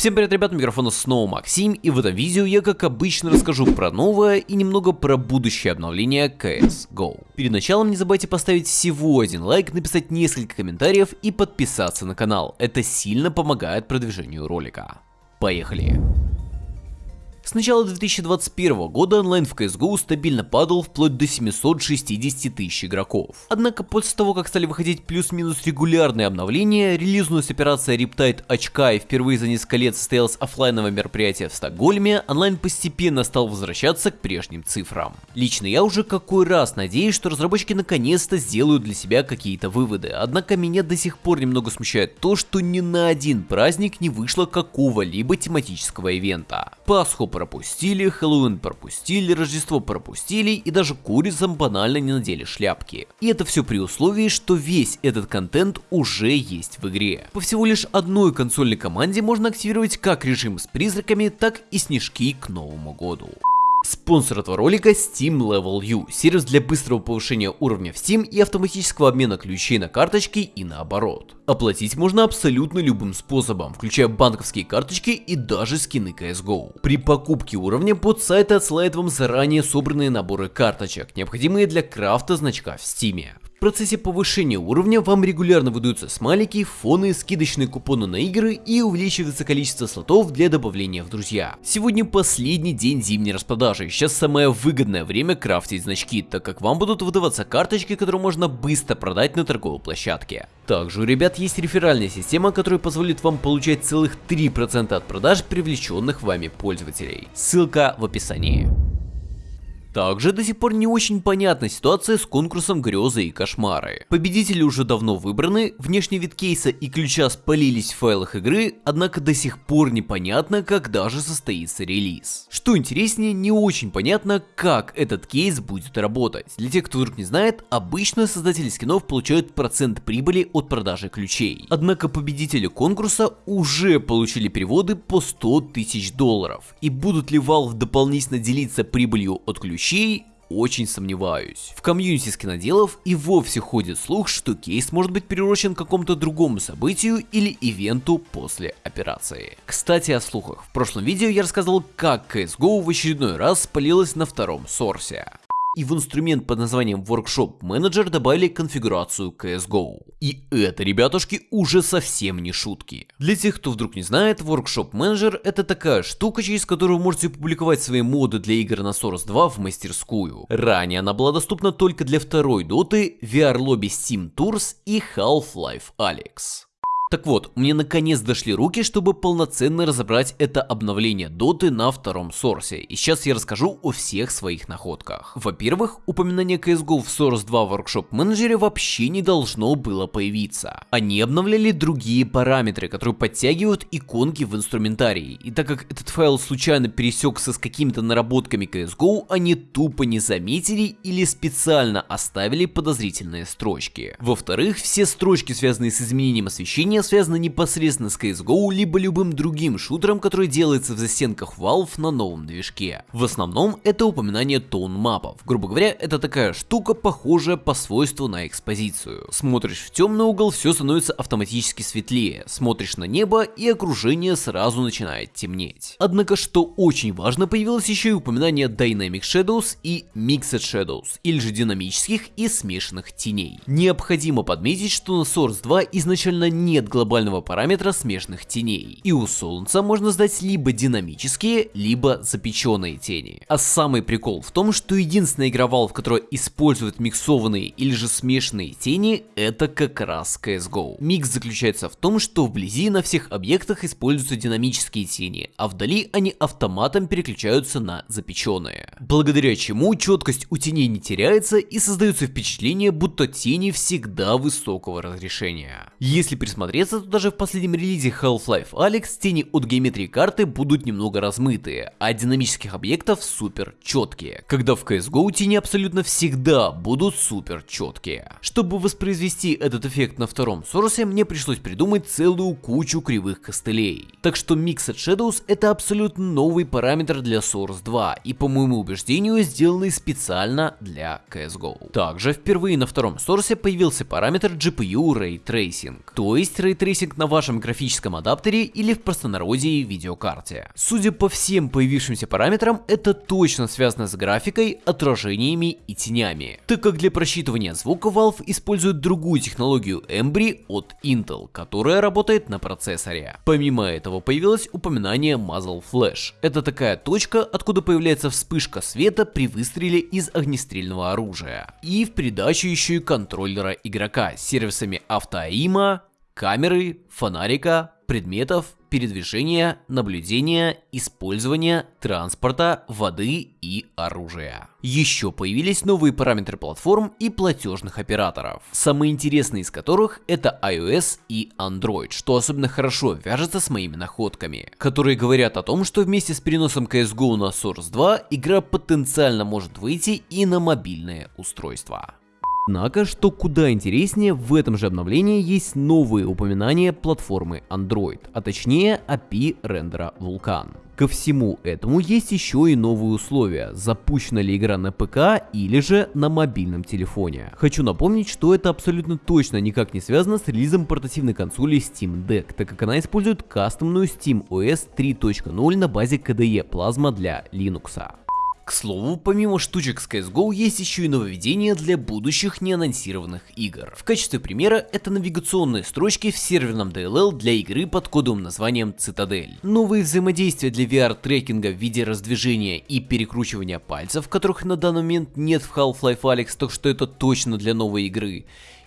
Всем привет, ребят, микрофона снова Максим, и в этом видео я, как обычно, расскажу про новое и немного про будущее обновление CSGO. Перед началом не забывайте поставить всего один лайк, написать несколько комментариев и подписаться на канал. Это сильно помогает продвижению ролика. Поехали! С начала 2021 года онлайн в CSGO стабильно падал вплоть до 760 тысяч игроков. Однако после того, как стали выходить плюс-минус регулярные обновления, релизнулась операция Riptide очка и впервые за несколько лет состоялось офлайновое мероприятие в Стокгольме, онлайн постепенно стал возвращаться к прежним цифрам. Лично я уже какой раз надеюсь, что разработчики наконец-то сделают для себя какие-то выводы, однако меня до сих пор немного смущает то, что ни на один праздник не вышло какого-либо тематического ивента. Пасху пропустили, Хэллоуин пропустили, Рождество пропустили и даже курицам банально не надели шляпки. И это все при условии, что весь этот контент уже есть в игре. По всего лишь одной консольной команде можно активировать как режим с призраками, так и снежки к Новому году. Спонсор этого ролика Steam Level U, сервис для быстрого повышения уровня в Steam и автоматического обмена ключей на карточки и наоборот. Оплатить можно абсолютно любым способом, включая банковские карточки и даже скины CSGO. При покупке уровня под сайт отсылает вам заранее собранные наборы карточек, необходимые для крафта значка в Steam. В процессе повышения уровня вам регулярно выдаются смайлики, фоны, скидочные купоны на игры и увеличивается количество слотов для добавления в друзья. Сегодня последний день зимней распродажи, сейчас самое выгодное время крафтить значки, так как вам будут выдаваться карточки, которые можно быстро продать на торговой площадке. Также у ребят есть реферальная система, которая позволит вам получать целых 3% от продаж привлеченных вами пользователей. Ссылка в описании. Также до сих пор не очень понятна ситуация с конкурсом грезы и кошмары. Победители уже давно выбраны, внешний вид кейса и ключа спалились в файлах игры, однако до сих пор непонятно, когда же состоится релиз. Что интереснее, не очень понятно, как этот кейс будет работать. Для тех, кто вдруг не знает, обычно создатели скинов получают процент прибыли от продажи ключей. Однако победители конкурса уже получили переводы по 100 тысяч долларов. И будут ли Valve дополнительно делиться прибылью от ключей ключей очень сомневаюсь. В комьюнити скиноделов и вовсе ходит слух, что кейс может быть приурочен к какому-то другому событию или ивенту после операции. Кстати о слухах. В прошлом видео я рассказывал, как CSGO в очередной раз спалилась на втором сорсе и в инструмент под названием Workshop Manager добавили конфигурацию CSGO. И это, ребятушки, уже совсем не шутки. Для тех, кто вдруг не знает, Workshop Manager это такая штука, через которую вы можете публиковать свои моды для игр на Source 2 в мастерскую. Ранее она была доступна только для второй доты, VR Lobby Steam Tours и Half-Life Alyx. Так вот, мне наконец дошли руки, чтобы полноценно разобрать это обновление доты на втором сорсе, и сейчас я расскажу о всех своих находках. Во-первых, упоминание CSGO в Source 2 Workshop менеджере вообще не должно было появиться. Они обновляли другие параметры, которые подтягивают иконки в инструментарии, и так как этот файл случайно пересекся с какими-то наработками CSGO, они тупо не заметили или специально оставили подозрительные строчки. Во-вторых, все строчки, связанные с изменением освещения, Изменения связаны непосредственно с CSGO, либо любым другим шутером, который делается в застенках Valve на новом движке. В основном это упоминание тон мапов. Грубо говоря, это такая штука, похожая по свойству на экспозицию. Смотришь в темный угол, все становится автоматически светлее. Смотришь на небо, и окружение сразу начинает темнеть. Однако, что очень важно, появилось еще и упоминание Dynamic Shadows и Mixed Shadows, или же динамических и смешанных теней. Необходимо подметить, что на Source 2 изначально нет глобального параметра смешанных теней. И у Солнца можно сдать либо динамические, либо запеченные тени. А самый прикол в том, что единственная игра Valve, которая использует миксованные или же смешанные тени, это как раз CSGO. Микс заключается в том, что вблизи на всех объектах используются динамические тени, а вдали они автоматом переключаются на запеченные. Благодаря чему четкость у теней не теряется и создается впечатление, будто тени всегда высокого разрешения. Если присмотреться то даже в последнем релизе Half-Life Alyx тени от геометрии карты будут немного размытые, а динамических объектов супер четкие, когда в CSGO тени абсолютно всегда будут супер четкие. Чтобы воспроизвести этот эффект на втором Source е, мне пришлось придумать целую кучу кривых костылей. Так что Mixed Shadows это абсолютно новый параметр для Source 2 и по моему убеждению сделанный специально для CSGO. Также впервые на втором Source е появился параметр GPU Ray Tracing, то есть ray tracing на вашем графическом адаптере или в простонародье видеокарте. Судя по всем появившимся параметрам, это точно связано с графикой, отражениями и тенями, так как для просчитывания звука Valve использует другую технологию Embry от Intel, которая работает на процессоре. Помимо этого появилось упоминание Muzzle Flash. Это такая точка, откуда появляется вспышка света при выстреле из огнестрельного оружия. И в придачу еще и контроллера игрока с сервисами автоаима, камеры, фонарика, предметов, передвижения, наблюдения, использования, транспорта, воды и оружия. Еще появились новые параметры платформ и платежных операторов, самые интересные из которых это iOS и Android, что особенно хорошо вяжется с моими находками, которые говорят о том, что вместе с переносом CSGO на Source 2 игра потенциально может выйти и на мобильные устройства. Однако, что куда интереснее, в этом же обновлении есть новые упоминания платформы Android, а точнее API рендера Vulkan. Ко всему этому есть еще и новые условия, запущена ли игра на ПК или же на мобильном телефоне. Хочу напомнить, что это абсолютно точно никак не связано с релизом портативной консоли Steam Deck, так как она использует кастомную Steam OS 3.0 на базе KDE Plasma для Linux. К слову, помимо штучек с CSGO есть еще и нововведения для будущих неанонсированных игр. В качестве примера это навигационные строчки в серверном DLL для игры под кодовым названием Цитадель. Новые взаимодействия для VR-трекинга в виде раздвижения и перекручивания пальцев, которых на данный момент нет в Half-Life Alyx, так что это точно для новой игры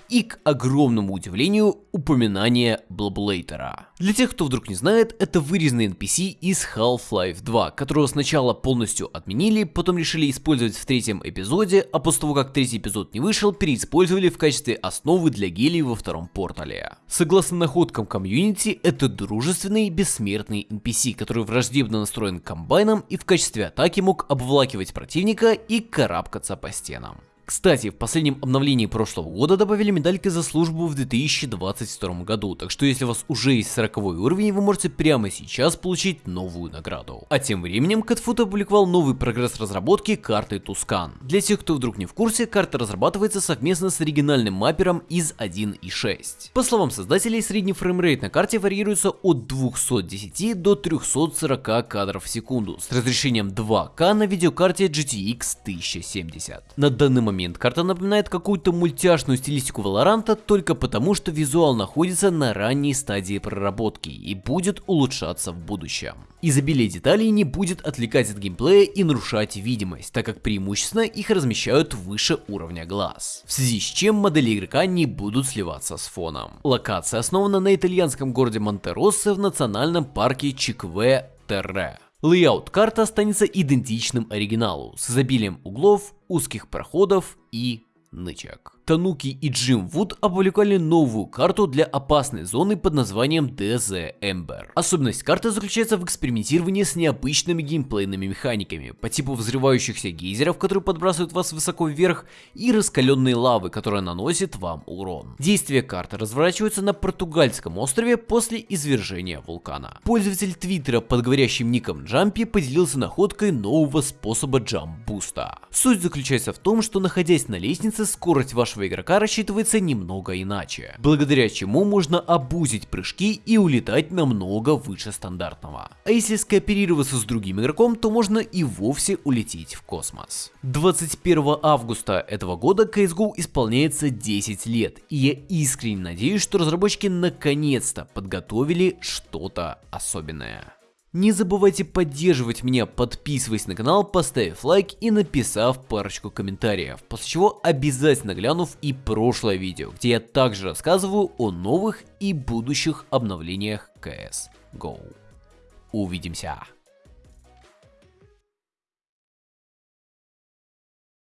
и, к огромному удивлению, упоминание Блаблейтера. Для тех, кто вдруг не знает, это вырезанный NPC из Half-Life 2, которого сначала полностью отменили, потом решили использовать в третьем эпизоде, а после того, как третий эпизод не вышел, переиспользовали в качестве основы для гелий во втором портале. Согласно находкам комьюнити, это дружественный бессмертный NPC, который враждебно настроен к комбайнам и в качестве атаки мог обволакивать противника и карабкаться по стенам. Кстати, в последнем обновлении прошлого года добавили медальки за службу в 2022 году, так что если у вас уже есть 40 уровень, вы можете прямо сейчас получить новую награду. А тем временем Catfoot опубликовал новый прогресс разработки карты Tuscan. Для тех, кто вдруг не в курсе, карта разрабатывается совместно с оригинальным mapper ом из 1.6. По словам создателей, средний framerate на карте варьируется от 210 до 340 кадров в секунду с разрешением 2К на видеокарте GTX 1070. На данный момент момент карта напоминает какую-то мультяшную стилистику Valorant а только потому, что визуал находится на ранней стадии проработки и будет улучшаться в будущем. Изобилие деталей не будет отвлекать от геймплея и нарушать видимость, так как преимущественно их размещают выше уровня глаз, в связи с чем модели игрока не будут сливаться с фоном. Локация основана на итальянском городе Монтероссо в национальном парке Чинкве-Терре. Layout карты останется идентичным оригиналу, с изобилием углов, узких проходов и нычек. Тануки и Джим Вуд опубликовали новую карту для опасной зоны под названием DZ Ember. Особенность карты заключается в экспериментировании с необычными геймплейными механиками, по типу взрывающихся гейзеров, которые подбрасывают вас высоко вверх, и раскаленной лавы, которая наносит вам урон. Действие карты разворачивается на португальском острове после извержения вулкана. Пользователь твиттера под говорящим ником Jumpy поделился находкой нового способа jump boost а. Суть заключается в том, что находясь на лестнице, скорость вашего вашего игрока рассчитывается немного иначе, благодаря чему можно абузить прыжки и улетать намного выше стандартного. А если скооперироваться с другим игроком, то можно и вовсе улететь в космос. 21 августа этого года CSGO исполняется 10 лет, и я искренне надеюсь, что разработчики наконец-то подготовили что-то особенное. Не забывайте поддерживать меня, подписываясь на канал, поставив лайк и написав парочку комментариев, после чего обязательно глянув и прошлое видео, где я также рассказываю о новых и будущих обновлениях CS GO. Увидимся!